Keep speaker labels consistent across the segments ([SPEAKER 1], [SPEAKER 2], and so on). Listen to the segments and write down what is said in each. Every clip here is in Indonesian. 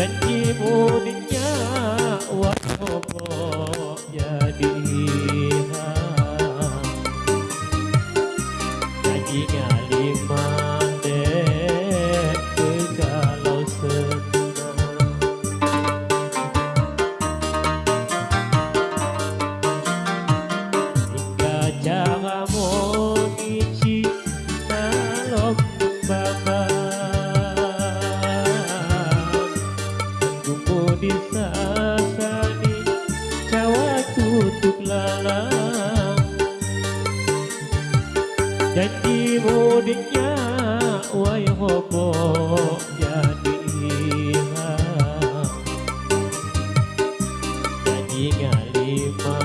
[SPEAKER 1] janjimu di Kumpul di sasani Jawa tutup lalang. Janji mudiknya Wayang hopok jadi hilang. Janji ngalima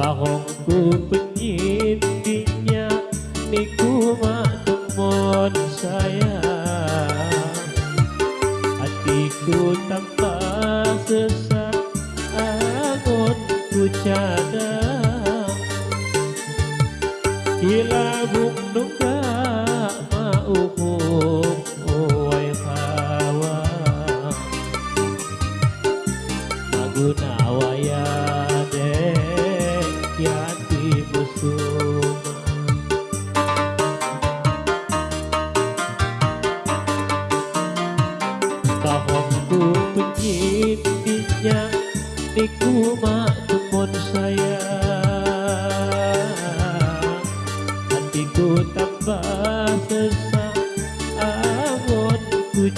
[SPEAKER 1] barongku penyintinya niku matung mon saya hatiku tanpa sesat agon ku cadang. Kila bung nungka mau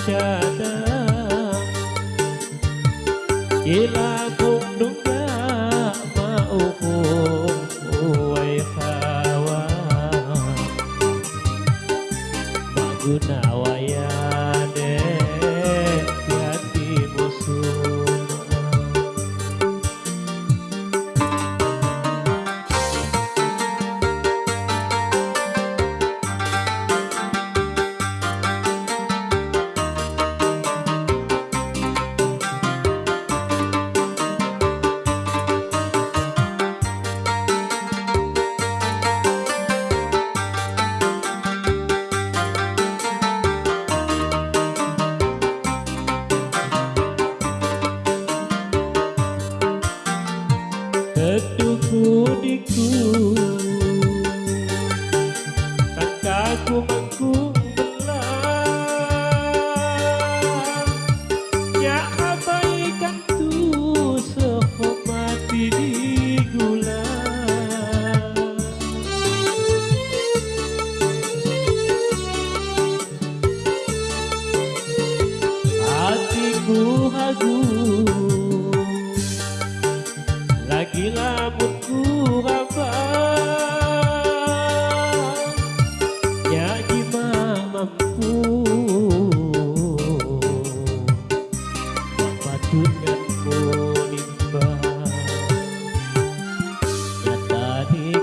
[SPEAKER 1] Shaddai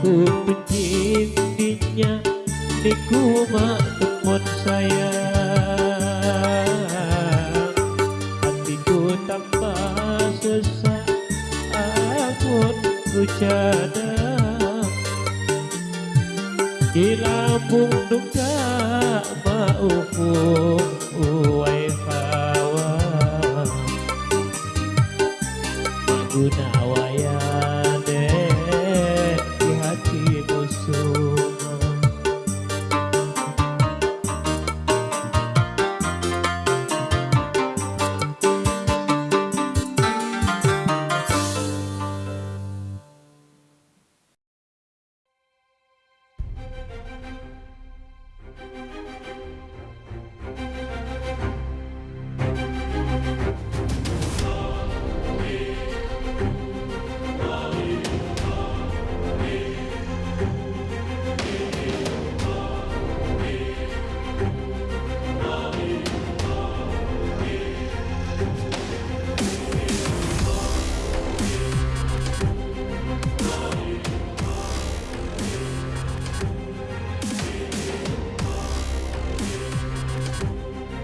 [SPEAKER 1] Bahong ku pencintinya Niku mak temon saya. Hatiku tambah sesak Amun ku cadang Di lambung duka Maukum uwai hawa. Maguna